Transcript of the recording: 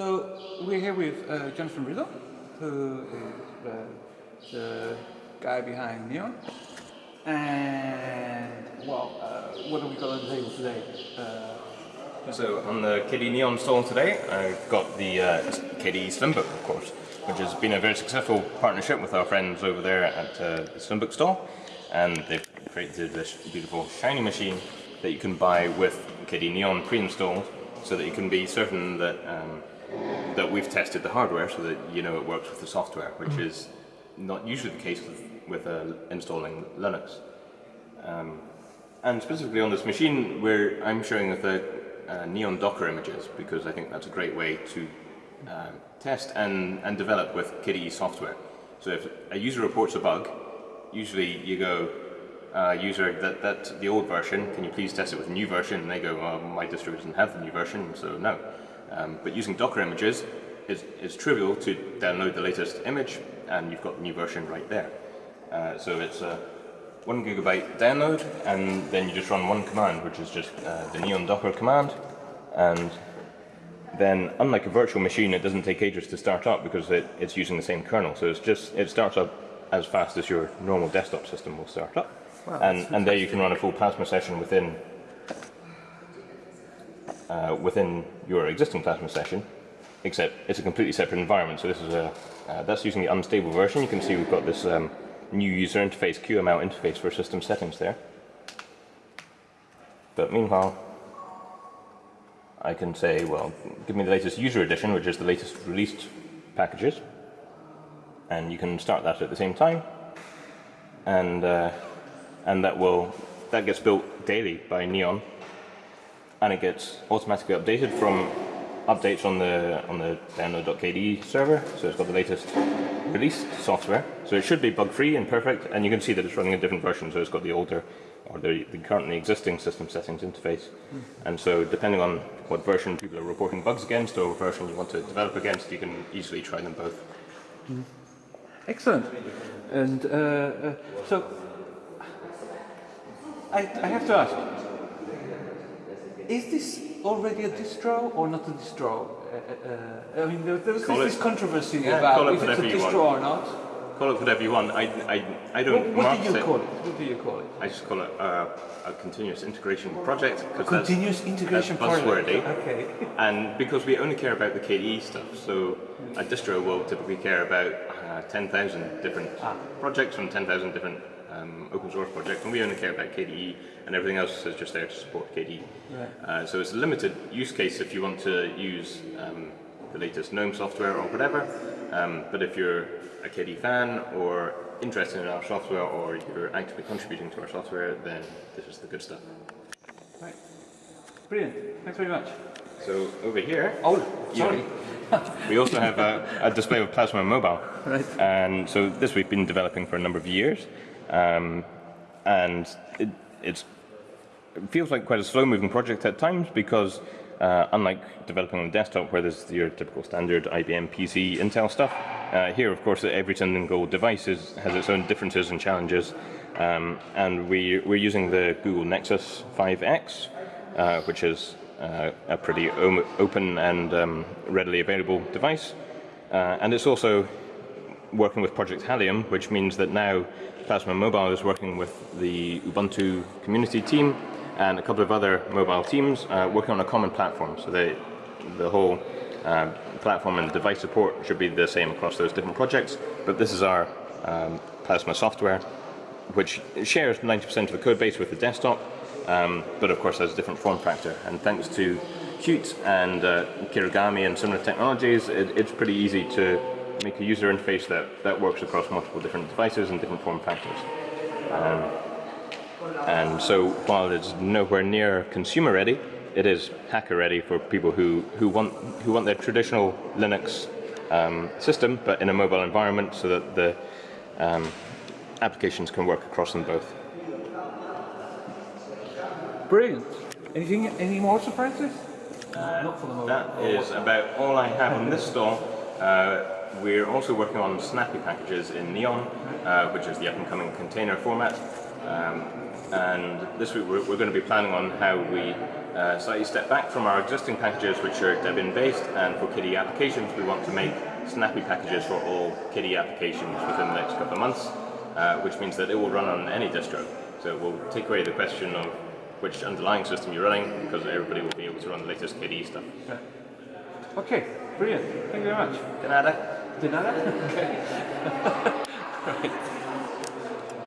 So we're here with uh, Jonathan Riddell, who is the guy behind Neon. And well, uh, what have we got on the table today? Uh, So on the KDE Neon stall today, I've got the uh, KDE Slimbook, of course, which has been a very successful partnership with our friends over there at uh, the Slimbook stall. And they've created this beautiful shiny machine that you can buy with KDE Neon pre-installed so that you can be certain that um, that we've tested the hardware so that you know it works with the software, which is not usually the case with, with uh, installing Linux. Um, and specifically on this machine, where I'm showing the uh, Neon Docker images because I think that's a great way to uh, test and, and develop with KDE software. So if a user reports a bug, usually you go, uh, user, that, that's the old version, can you please test it with a new version? And they go, my distro doesn't have the new version, so no. Um, but using Docker images is, is trivial to download the latest image and you've got the new version right there. Uh, so it's a one gigabyte download and then you just run one command which is just uh, the neon docker command and then unlike a virtual machine it doesn't take ages to start up because it, it's using the same kernel so it's just it starts up as fast as your normal desktop system will start up Wow, and, and there you can run a full plasma session within uh, within your existing Plasma session, except it's a completely separate environment. So this is a uh, that's using the unstable version. You can see we've got this um, new user interface, QML interface for system settings there. But meanwhile, I can say, well, give me the latest user edition, which is the latest released packages, and you can start that at the same time, and uh, and that will that gets built daily by Neon and it gets automatically updated from updates on the on the download.kde server. So it's got the latest released software. So it should be bug free and perfect. And you can see that it's running a different version. So it's got the older or the, the currently existing system settings interface. And so depending on what version people are reporting bugs against or what version you want to develop against, you can easily try them both. excellent. And uh, uh, so I, I have to ask, is this already a distro or not a distro? Uh, uh, I mean, there, there was Call this, it- controversy yeah, about call it if it's a distro want. or not. Call it whatever you want. I, I, I don't What, what do you it. call it? What do you call it? I just call it uh, a continuous integration project. that's- Continuous integration that's project. buzzwordy. Okay. And because we only care about the KDE stuff, so a distro will typically care about uh, 10,000 different Ah. projects from 10,000 different um, open source projects, and we only care about KDE, and everything else is just there to support KDE. Right. Uh, so it's a limited use case if you want to use um, the latest GNOME software or whatever, um, but if you're a KDE fan or interested in our software or you're actively contributing to our software, then this is the good stuff. Right. Brilliant. Thanks very much. So over here, Oh, sorry. We also have a, a display of Plasma Mobile. Right. And so this we've been developing for a number of years. Um, and it, it's, it feels like quite a slow moving project at times because uh, unlike developing on a desktop where there's your typical standard IBM PC Intel stuff, uh, here of course every single device is, has its own differences and challenges. Um, and we, we're using the Google Nexus 5X, uh, which is uh, a pretty open and um, readily available device. Uh, and it's also working with Project Halium, which means that now Plasma Mobile is working with the Ubuntu community team and a couple of other mobile teams uh, working on a common platform. So they, the whole uh, platform and device support should be the same across those different projects. But this is our um, Plasma software, which shares 90% of the code base with the desktop, um, but of course has a different form factor. And thanks to Qt and uh, Kirigami and similar technologies, it, it's pretty easy to make a user interface that, that works across multiple different devices and different form factors. Um, and so while it's nowhere near consumer ready, it is hacker ready for people who, who, want, who want their traditional Linux um, system, but in a mobile environment so that the um, applications can work across them both. Brilliant. Anything? Any more surprises? Uh, not for the moment. That is about all I have on this stall. Uh, we're also working on Snappy packages in Neon, uh, which is the up-and-coming container format. Um, and this week we're, we're going to be planning on how we uh, slightly step back from our existing packages, which are Debian based, and for KDE applications, we want to make snappy packages for all KDE applications within the next couple of months, uh, which means that it will run on any distro. So it will take away the question of which underlying system you're running, because everybody will be able to run the latest KDE stuff. Okay, brilliant. Thank you very much. De De nada? Okay. right.